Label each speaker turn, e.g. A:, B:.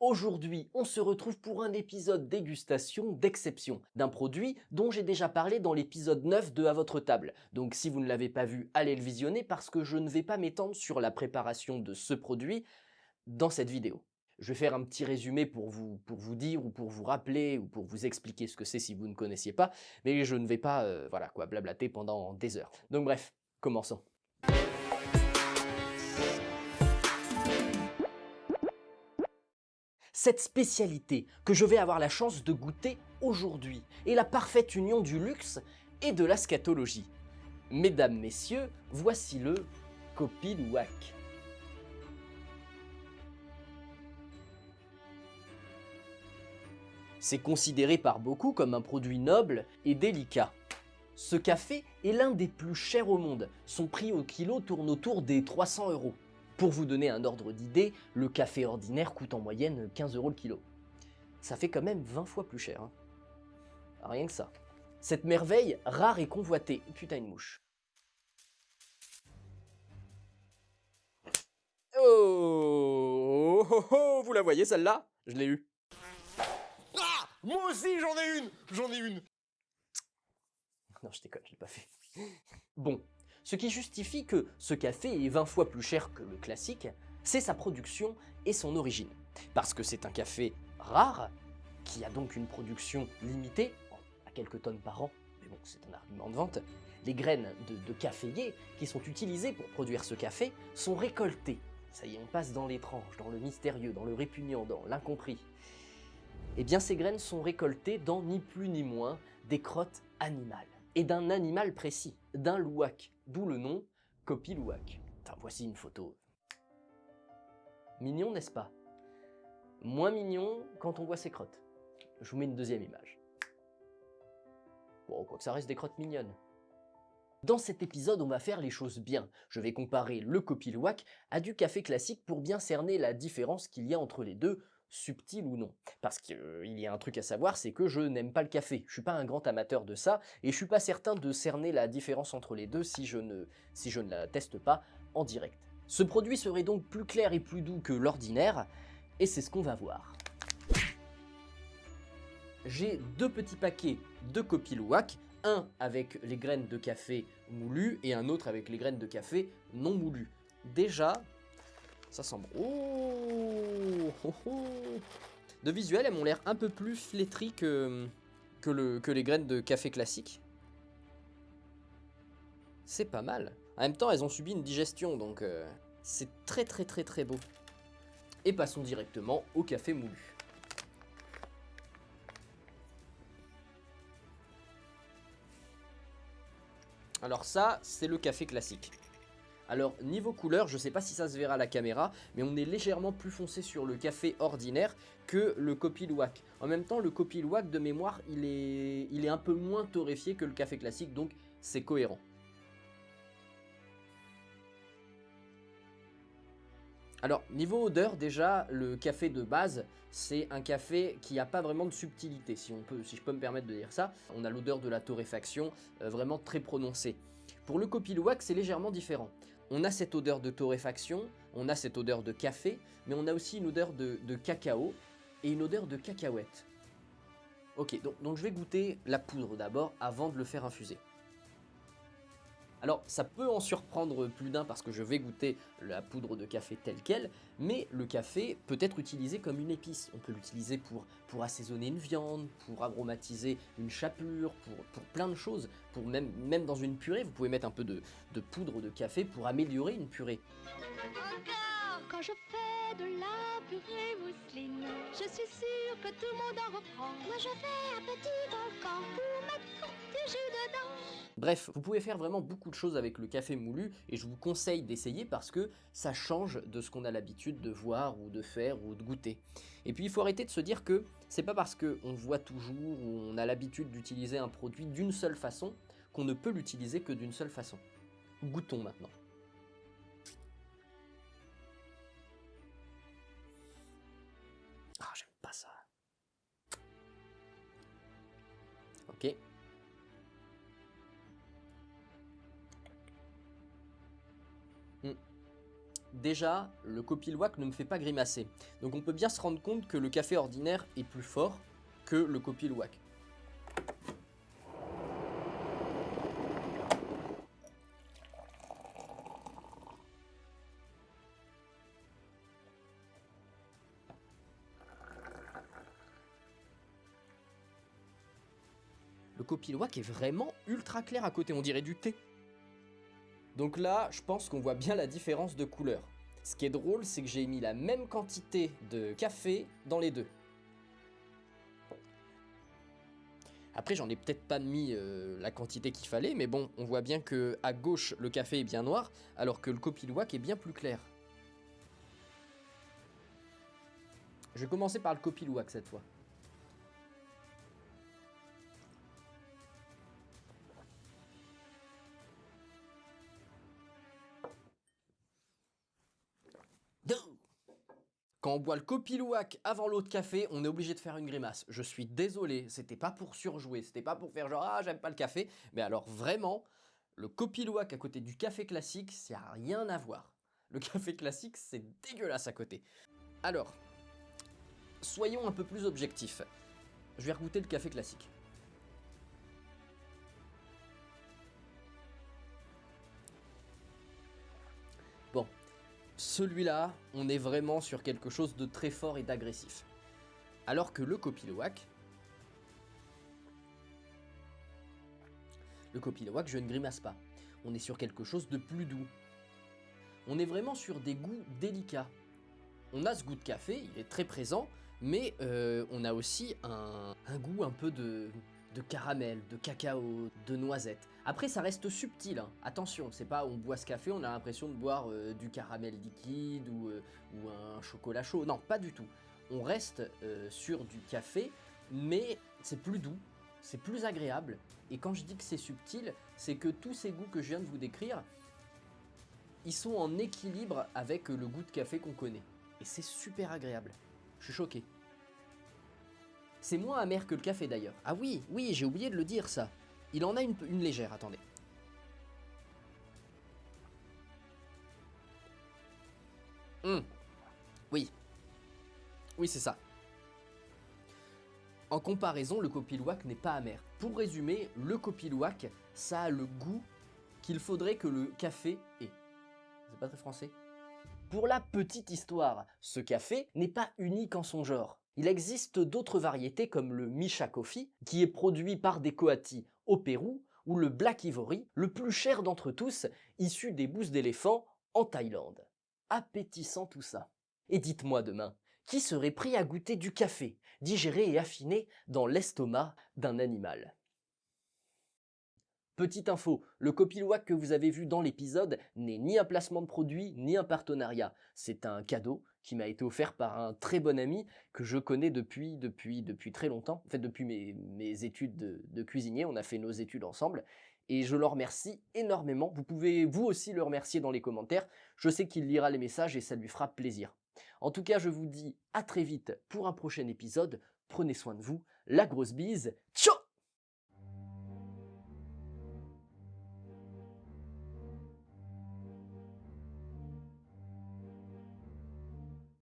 A: Aujourd'hui, on se retrouve pour un épisode dégustation d'exception d'un produit dont j'ai déjà parlé dans l'épisode 9 de À votre table. Donc si vous ne l'avez pas vu, allez le visionner parce que je ne vais pas m'étendre sur la préparation de ce produit dans cette vidéo. Je vais faire un petit résumé pour vous, pour vous dire ou pour vous rappeler ou pour vous expliquer ce que c'est si vous ne connaissiez pas, mais je ne vais pas euh, voilà quoi blablater pendant des heures. Donc bref, commençons. Cette spécialité que je vais avoir la chance de goûter aujourd'hui est la parfaite union du luxe et de la scatologie. Mesdames, messieurs, voici le Copilouac. C'est considéré par beaucoup comme un produit noble et délicat. Ce café est l'un des plus chers au monde. Son prix au kilo tourne autour des 300 euros. Pour vous donner un ordre d'idée, le café ordinaire coûte en moyenne 15 euros le kilo. Ça fait quand même 20 fois plus cher. Hein. Rien que ça. Cette merveille, rare et convoitée. Putain, une mouche. Oh, oh, oh Vous la voyez celle-là? Je l'ai eue.
B: Ah Moi aussi j'en ai une J'en ai une
A: Non, je déconne, je l'ai pas fait. Bon, ce qui justifie que ce café est 20 fois plus cher que le classique, c'est sa production et son origine. Parce que c'est un café rare, qui a donc une production limitée, à quelques tonnes par an, mais bon, c'est un argument de vente. Les graines de, de qui sont utilisées pour produire ce café sont récoltées. Ça y est, on passe dans l'étrange, dans le mystérieux, dans le répugnant, dans l'incompris. Eh bien, ces graines sont récoltées dans ni plus ni moins des crottes animales et d'un animal précis, d'un louac, d'où le nom Copilouac. voici une photo. Mignon, n'est-ce pas? Moins mignon quand on voit ses crottes. Je vous mets une deuxième image. Bon, quoi que ça reste des crottes mignonnes. Dans cet épisode, on va faire les choses bien. Je vais comparer le Copilouac à du café classique pour bien cerner la différence qu'il y a entre les deux, subtil ou non. Parce qu'il euh, y a un truc à savoir, c'est que je n'aime pas le café. Je suis pas un grand amateur de ça, et je suis pas certain de cerner la différence entre les deux si je ne, si la teste pas en direct. Ce produit serait donc plus clair et plus doux que l'ordinaire, et c'est ce qu'on va voir. J'ai deux petits paquets de Copilouac, un avec les graines de café moulues et un autre avec les graines de café non moulues. Déjà, ça sent bon. Oh, De visuel, elles m'ont l'air un peu plus flétries que, que les graines de café classique. C'est pas mal. En même temps, elles ont subi une digestion, donc euh, c'est très très très très beau. Et passons directement au café moulu. Alors ça, c'est le café classique. Alors niveau couleur, je sais pas si ça se verra à la caméra, mais on est légèrement plus foncé sur le café ordinaire que le Copilouac. En même temps, le Copilouac de mémoire, il est, il est un peu moins torréfié que le café classique, donc c'est cohérent. Alors, niveau odeur, déjà, le café de base, c'est un café qui n'a pas vraiment de subtilité, si je peux me permettre de dire ça. On a l'odeur de la torréfaction euh, vraiment très prononcée. Pour le Copilouac, c'est légèrement différent on a cette odeur de torréfaction, on a cette odeur de café, mais on a aussi une odeur de, cacao et une odeur de cacahuète. Ok, donc, donc je vais goûter la poudre d'abord avant de le faire infuser. Alors ça peut en surprendre plus d'un parce que je vais goûter la poudre de café telle qu'elle, mais le café peut être utilisé comme une épice. On peut l'utiliser pour, assaisonner une viande, pour aromatiser une chapelure, pour, plein de choses. Même, dans une purée, vous pouvez mettre un peu de, poudre de café pour améliorer une purée.
C: Encore quand je fais de la purée mousseline, je suis que tout le monde en reprend.
A: Bref, vous pouvez faire vraiment beaucoup de choses avec le café moulu et je vous conseille d'essayer parce que ça change de ce qu'on a l'habitude de voir ou de faire ou de goûter. Et puis il faut arrêter de se dire que c'est pas parce qu'on voit toujours ou on a l'habitude d'utiliser un produit d'une seule façon qu'on ne peut l'utiliser que d'une seule façon. Goûtons maintenant. Déjà, le Copilouac ne me fait pas grimacer. Donc on peut bien se rendre compte que le café ordinaire est plus fort que le Copilouac. Le Copilouac est vraiment ultra clair à côté, on dirait du thé. Donc là, je pense qu'on voit bien la différence de couleur. Ce qui est drôle, c'est que j'ai mis la même quantité de café dans les deux. Après, j'en ai peut-être pas mis euh, la quantité qu'il fallait, mais bon, on voit bien que à gauche, le café est bien noir, alors que le Copilouac est bien plus clair. Je vais commencer par le Copilouac cette fois. Quand on boit le copilouac avant l'autre café, on est obligé de faire une grimace. Je suis désolé, c'était pas pour surjouer, c'était pas pour faire genre ah j'aime pas le café, mais alors vraiment, le copilouac à côté du café classique, ça a rien à voir. Le café classique, c'est dégueulasse à côté. Alors, soyons un peu plus objectifs. Je vais regoûter le café classique. Celui-là, on est vraiment sur quelque chose de très fort et d'agressif. Alors que le Copilouac... Le Copilouac, je ne grimace pas. On est sur quelque chose de plus doux. On est vraiment sur des goûts délicats. On a ce goût de café, il est très présent, mais euh, on a aussi un goût un peu de, de caramel, de cacao, de noisette. Après, ça reste subtil, hein. attention, c'est pas on boit ce café, on a l'impression de boire euh, du caramel liquide ou, euh, ou, un chocolat chaud. Non, pas du tout. On reste euh, sur du café, mais c'est plus doux, c'est plus agréable. Et quand je dis que c'est subtil, c'est que tous ces goûts que je viens de vous décrire, ils sont en équilibre avec le goût de café qu'on connaît. Et c'est super agréable. Je suis choqué. C'est moins amer que le café d'ailleurs. Ah oui, oui, j'ai oublié de le dire ça. Il en a une, légère, attendez. Hum. Oui. Oui, c'est ça. En comparaison, le copilouac n'est pas amer. Pour résumer, le copilouac, ça a le goût qu'il faudrait que le café ait. C'est pas très français Pour la petite histoire, ce café n'est pas unique en son genre. Il existe d'autres variétés comme le Misha Coffee, qui est produit par des coatis au Pérou, ou le Black Ivory, le plus cher d'entre tous, issu des bousses d'éléphant en Thaïlande. Appétissant tout ça. Et dites-moi demain, qui serait prêt à goûter du café, digéré et affiné dans l'estomac d'un animal? Petite info, le copilouac que vous avez vu dans l'épisode n'est ni un placement de produit, ni un partenariat. C'est un cadeau qui m'a été offert par un très bon ami que je connais depuis, depuis, très longtemps. En fait, depuis mes, mes études de, de cuisinier, on a fait nos études ensemble. Et je le remercie énormément. Vous pouvez vous aussi le remercier dans les commentaires. Je sais qu'il lira les messages et ça lui fera plaisir. En tout cas, je vous dis à très vite pour un prochain épisode. Prenez soin de vous. La grosse bise. Ciao